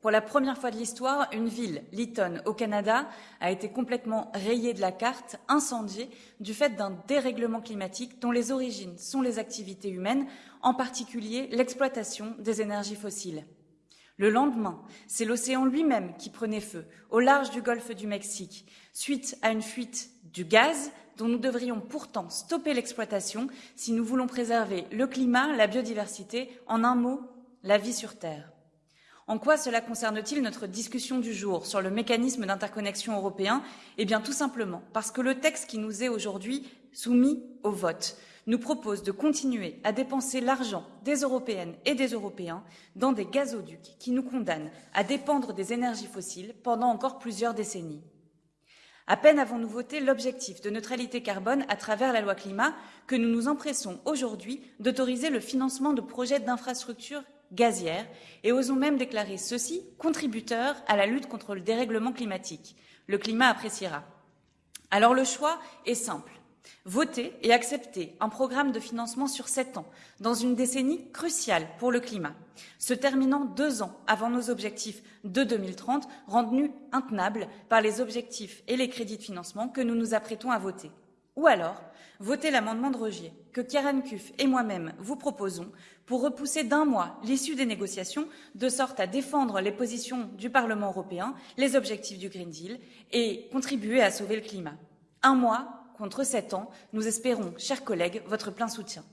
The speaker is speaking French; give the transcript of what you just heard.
Pour la première fois de l'histoire, une ville, Lytton, au Canada, a été complètement rayée de la carte, incendiée, du fait d'un dérèglement climatique dont les origines sont les activités humaines, en particulier l'exploitation des énergies fossiles. Le lendemain, c'est l'océan lui-même qui prenait feu, au large du golfe du Mexique, suite à une fuite du gaz dont nous devrions pourtant stopper l'exploitation si nous voulons préserver le climat, la biodiversité, en un mot, la vie sur Terre. En quoi cela concerne-t-il notre discussion du jour sur le mécanisme d'interconnexion européen? Eh bien tout simplement parce que le texte qui nous est aujourd'hui soumis au vote nous propose de continuer à dépenser l'argent des Européennes et des Européens dans des gazoducs qui nous condamnent à dépendre des énergies fossiles pendant encore plusieurs décennies. À peine avons-nous voté l'objectif de neutralité carbone à travers la loi climat que nous nous empressons aujourd'hui d'autoriser le financement de projets d'infrastructures gazière et osons même déclarer ceci contributeur à la lutte contre le dérèglement climatique. Le climat appréciera. Alors le choix est simple. Voter et accepter un programme de financement sur sept ans, dans une décennie cruciale pour le climat, se terminant deux ans avant nos objectifs de 2030, rendus intenables par les objectifs et les crédits de financement que nous nous apprêtons à voter. Ou alors, voter l'amendement de rejet que Karen Kuff et moi-même vous proposons pour repousser d'un mois l'issue des négociations de sorte à défendre les positions du Parlement européen, les objectifs du Green Deal et contribuer à sauver le climat. Un mois contre sept ans, nous espérons, chers collègues, votre plein soutien.